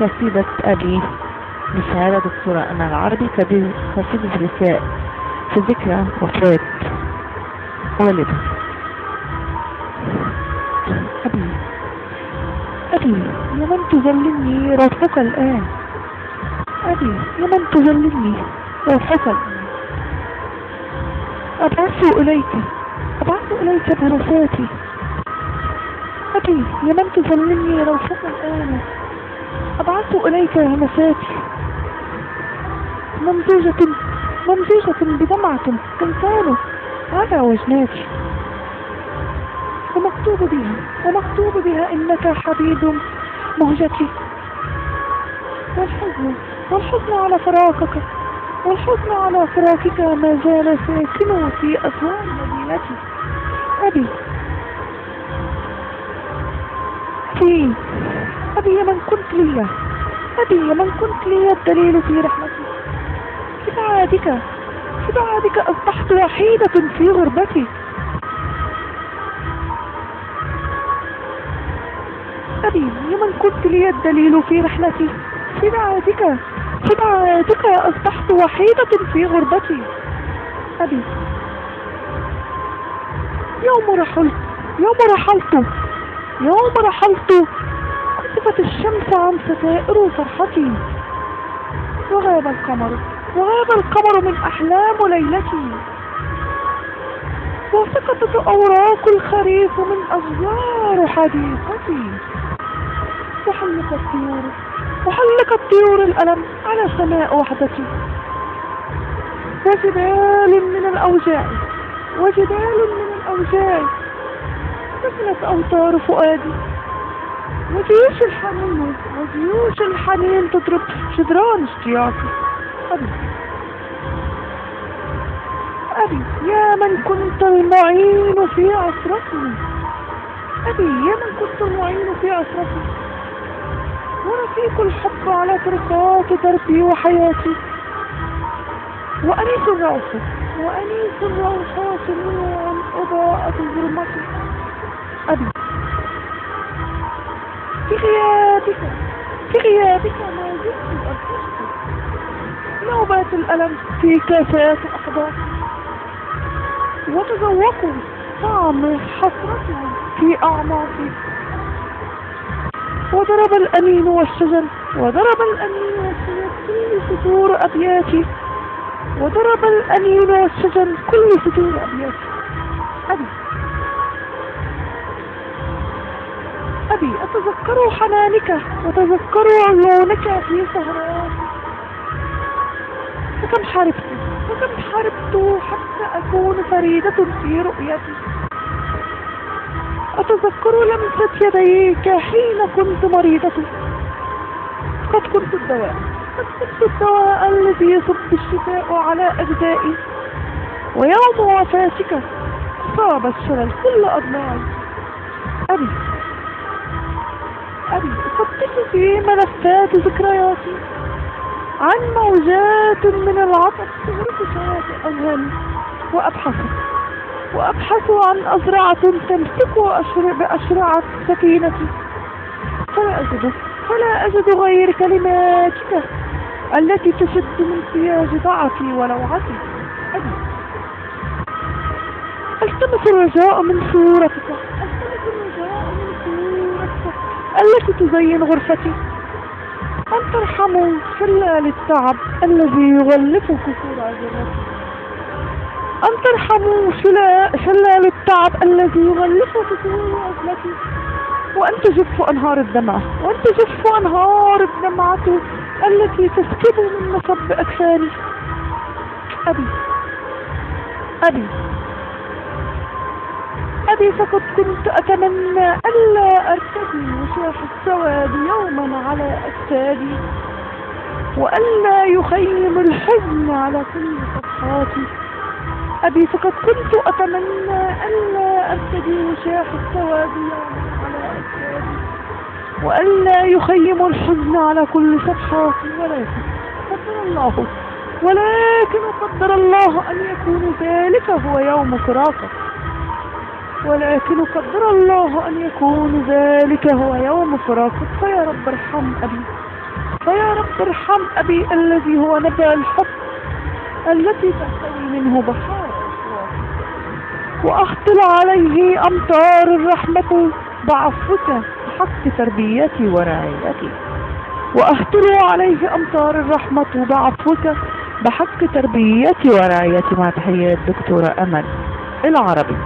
قصيدة أبي للشاعرة دكتورة أنا العربي قصيدة رساء في ذكرى وفاة والدها أبي أبي يا من تذلني روحك الآن؟ أبي يا من تذلني روحك الآن؟ أبعث إليك أبعث إليك برساتي أبي يا من تذلني روحك الآن؟ أبعث إليك همساتي ممزوجة ممزوجة بدمعة تنسان. على وجناتي ومكتوب بها ومكتوب بها إنك حبيب مهجتي. والحزن والحزن على فراقك والحزن على فراقك ما زال ساكن في أسوار مدينتي. أبي. أبي أبي من كنت لي. أبي من كنت لي الدليل في رحمتي. في بعادك في بعادك أصبحت وحيدة في غربتي. أبي من كنت لي الدليل في رحلتي في بعادك في بعادك أصبحت وحيدة في غربتي. أبي. يوم رحلت يوم رحلت يوم رحلت كسفت الشمس عن ستائر فرحتي وغاب القمر. وغاب القمر من أحلام ليلتي. وسقطت أوراق الخريف من أشجار حديقتي. وحلق الطيور. وحلق الطيور الألم على سماء وحدتي. وجبال من الأوجاع. وجبال من الأوجاع. سكنت أوتار فؤادي. وجيوش الحنين. وجيوش الحنين تضرب جدران اشتياقي. أبي. أبي يا من كنت المعين في عصرتي أبي يا من كنت المعين في عصرتي ورفيق الحب على ترقات دربي وحياتي. وأنيس الروح وأنيس الروحات نور أضاءت ظلمتي أبي. في غيابك في غيابك ما زلت نوبات الألم في كاسات أحضاني وتذوقوا طعم حسرتي في أعماقي. وضرب الأمين والشجر وضرب الأمين والشجر كل سطور أبياتي. وضرب الأمين والشجر كل سطور أبياتي. أبي. أبي أتذكر حنانك وتذكر عيونك في سهرات وكم حاربت وكم حاربت حتى أكون فريدة في رؤيتي. أتذكر لمسة يديك حين كنت مريضة. قد كنت الدواء قد كنت الدواء الذي يصب الشفاء على أجزائي. ويوم وفاتك صاب الشلل كل أضلاعي أبي أفتش في ملفات ذكرياتي. عن موجات من العطف تغرق شواطئ أذهاني. وأبحث وأبحث عن أزرعة تمسك أشر بأشرعة سكينتي. فلا أجد فلا أجد غير كلماتك التي تشد من سياج ضعفي ولوعتي. أبي ألتمس الرجاء من صورتك. التي تزين غرفتي؟ أن ترحموا شلال التعب الذي يغلف كسور عجلتي أن ترحموا شلال التعب الذي يغلف كسور عجلتي وأن تجف أنهار الدمعة. وأن تجف أنهار الدمعة التي تسكب من مصب أكفاني. أبي. أبي. أبي فقد كنت أتمنى ألا أرتدي وشاح السواد يوما على أجسادي وألا يخيم الحزن على كل صفحاتي. أبي فقد كنت أتمنى ألا أرتدي وشاح السواد يوما على أجسادي وألا يخيم الحزن على كل صفحاتي. ولكن قدر الله ولكن قدر الله أن يكون ذلك هو يوم فراقك ولكن قدر الله أن يكون ذلك هو يوم فراقك فيا رب ارحم أبي. ارحم أبي الذي هو نبع الحب التي تحتوي منه بحار وأخطل عليه أمطار الرحمة بعفوك بحق تربيتي ورعايتي. وأهطل عليه أمطار الرحمة بعفوك بحق تربيتي ورعايتي. مع تحيات دكتورة أمل العربي.